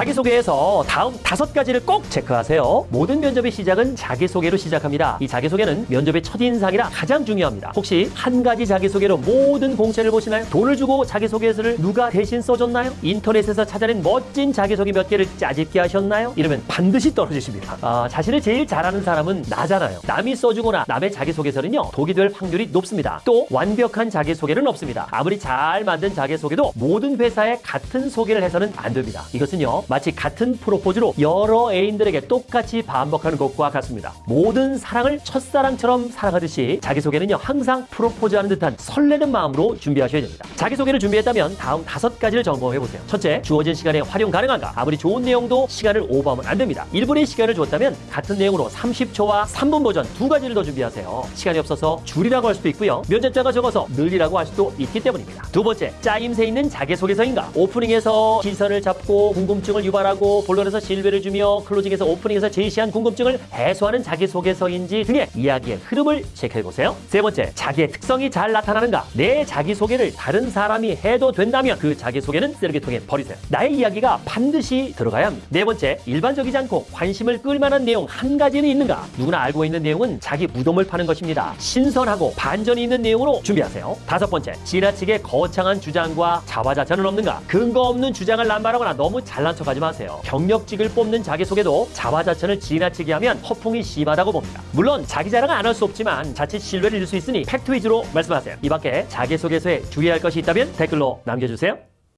자기소개에서 다음 다섯 가지를 꼭 체크하세요. 모든 면접의 시작은 자기소개로 시작합니다. 이 자기소개는 면접의 첫인상이라 가장 중요합니다. 혹시 한 가지 자기소개로 모든 공채를 보시나요? 돈을 주고 자기소개서를 누가 대신 써줬나요? 인터넷에서 찾아낸 멋진 자기소개 몇 개를 짜집게 하셨나요? 이러면 반드시 떨어지십니다. 아, 자신을 제일 잘하는 사람은 나잖아요. 남이 써주거나 남의 자기소개서는요, 독이 될 확률이 높습니다. 또 완벽한 자기소개는 없습니다. 아무리 잘 만든 자기소개도 모든 회사에 같은 소개를 해서는 안 됩니다. 이것은요, 마치 같은 프로포즈로 여러 애인들에게 똑같이 반복하는 것과 같습니다. 모든 사랑을 첫사랑처럼 사랑하듯이 자기소개는요, 항상 프로포즈하는 듯한 설레는 마음으로 준비하셔야 됩니다. 자기소개를 준비했다면 다음 다섯 가지를 점검해보세요. 첫째, 주어진 시간에 활용 가능한가? 아무리 좋은 내용도 시간을 오버하면 안 됩니다. 1분의 시간을 줬다면 같은 내용으로 30초와 3분 버전 두 가지를 더 준비하세요. 시간이 없어서 줄이라고 할 수도 있고요. 면접자가 적어서 늘리라고 할 수도 있기 때문입니다. 두 번째, 짜임새 있는 자기소개서인가? 오프닝에서 시선을 잡고 궁금증을 유발하고 본론에서 신뢰를 주며 클로징에서 오프닝에서 제시한 궁금증을 해소하는 자기소개서인지 등의 이야기의 흐름을 체크해보세요. 세 번째, 자기의 특성이 잘 나타나는가? 내 자기소개를 다른 사람이 해도 된다면 그 자기소개는 쓰레기통에 버리세요. 나의 이야기가 반드시 들어가야 합니다. 네 번째, 일반적이지 않고 관심을 끌만한 내용 한 가지는 있는가? 누구나 알고 있는 내용은 자기 무덤을 파는 것입니다. 신선하고 반전이 있는 내용으로 준비하세요. 다섯 번째, 지나치게 거창한 주장과 자화자찬은 없는가? 근거 없는 주장을 남발하거나 너무 잘난 척 하지 마세요. 경력직을 뽑는 자기소개도 자화자찬을 지나치게 하면 허풍이 심하다고 봅니다. 물론 자기 자랑은 안할 수 없지만 자칫 신뢰를 잃을 수 있으니 팩트 위주로 말씀하세요. 이 밖에 자기소개서에 주의할 것이 있다면 댓글로 남겨주세요.